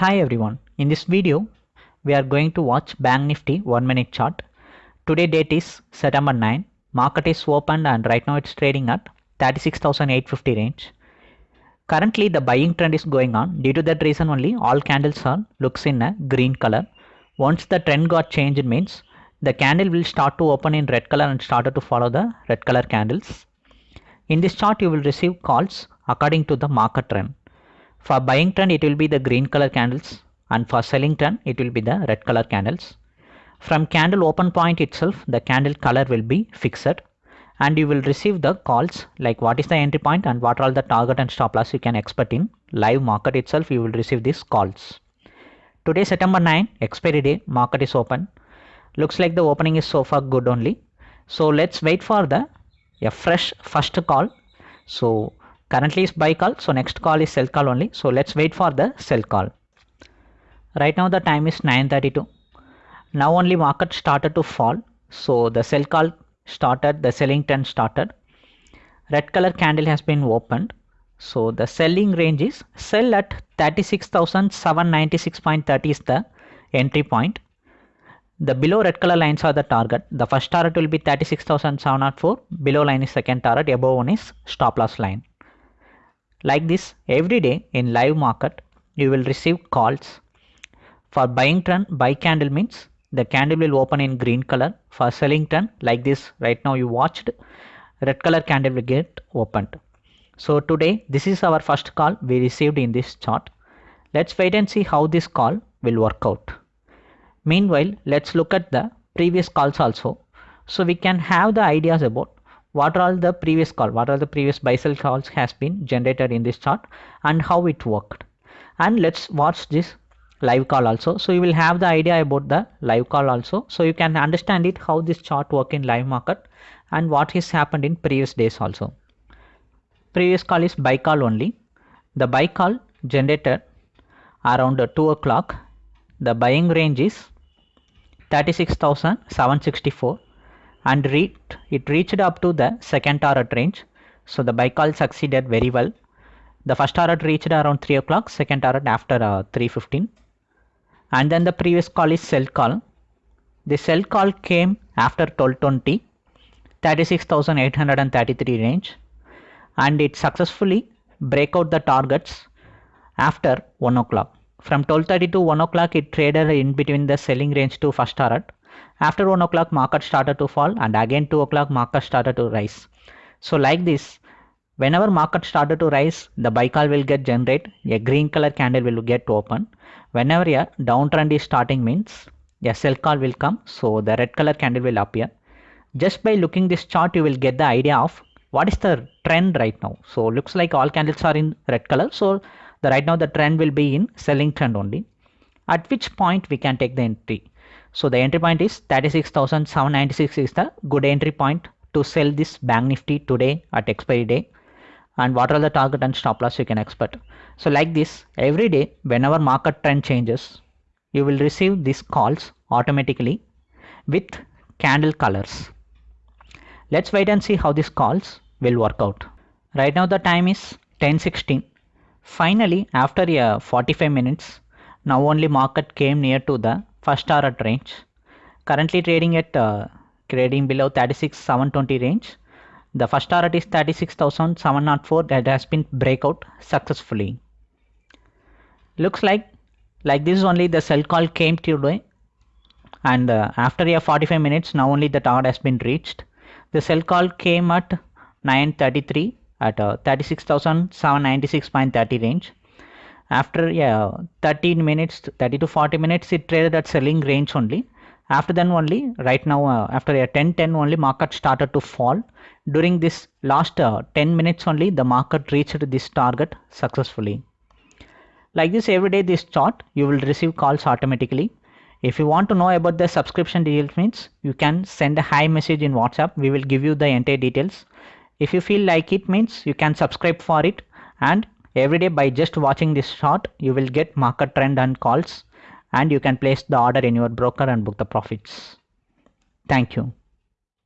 Hi everyone, in this video we are going to watch Bank Nifty 1 minute chart. Today date is September 9, market is open and right now it's trading at 36,850 range. Currently the buying trend is going on due to that reason only all candles are looks in a green color. Once the trend got changed means the candle will start to open in red color and started to follow the red color candles. In this chart you will receive calls according to the market trend. For buying trend it will be the green color candles and for selling trend it will be the red color candles. From candle open point itself the candle color will be fixed and you will receive the calls like what is the entry point and what are the target and stop loss you can expect in live market itself you will receive these calls. Today September 9 expiry day market is open. Looks like the opening is so far good only. So let's wait for the a fresh first call. So currently is buy call so next call is sell call only. So let's wait for the sell call. Right now the time is 9:32 now only market started to fall. So the sell call started the selling trend started. Red color candle has been opened. So the selling range is sell at 36796.30 is the entry point. The below red color lines are the target. The first target will be 36704 below line is second target. Above one is stop loss line like this every day in live market you will receive calls. For buying trend buy candle means the candle will open in green color. For selling trend like this right now you watched red color candle will get opened. So today this is our first call we received in this chart. Let's wait and see how this call will work out. Meanwhile let's look at the previous calls also. So we can have the ideas about what are all the previous call what are the previous buy sell calls has been generated in this chart and how it worked. And let's watch this live call also. So you will have the idea about the live call also. So you can understand it how this chart work in live market and what has happened in previous days also. Previous call is buy call only. The buy call generated around 2 o'clock. The buying range is 36764 and it reached up to the second target range. So the call succeeded very well. The first target reached around 3 o'clock, second target after uh, 3.15. And then the previous call is sell call. The sell call came after 1220, 36,833 range. And it successfully break out the targets after 1 o'clock. From 12.30 to 1 o'clock, it traded in between the selling range to first target after 1 o'clock market started to fall and again 2 o'clock market started to rise. So like this, whenever market started to rise, the buy call will get generate, a green color candle will get open. Whenever a downtrend is starting means a sell call will come, so the red color candle will appear. Just by looking this chart, you will get the idea of what is the trend right now. So looks like all candles are in red color. So the right now the trend will be in selling trend only. At which point we can take the entry. So the entry point is 36,796 is the good entry point to sell this bank nifty today at expiry day and what are the target and stop loss you can expect. So like this every day whenever market trend changes you will receive these calls automatically with candle colors. Let's wait and see how these calls will work out. Right now the time is 10:16. Finally after a 45 minutes now only market came near to the first target range. Currently trading at uh, trading below 36 720 range. The first target is 36704 that has been breakout successfully. Looks like like this is only the sell call came today. And uh, after a 45 minutes now only the target has been reached. The sell call came at 933 at uh, 36796.30 range after yeah 13 minutes 30 to 40 minutes it traded at selling range only. After then only right now uh, after a 10 10 only market started to fall. During this last uh, 10 minutes only the market reached this target successfully. Like this every day this chart you will receive calls automatically. If you want to know about the subscription details means you can send a hi message in whatsapp. We will give you the entire details. If you feel like it means you can subscribe for it. And Every day by just watching this short, you will get market trend and calls and you can place the order in your broker and book the profits. Thank you.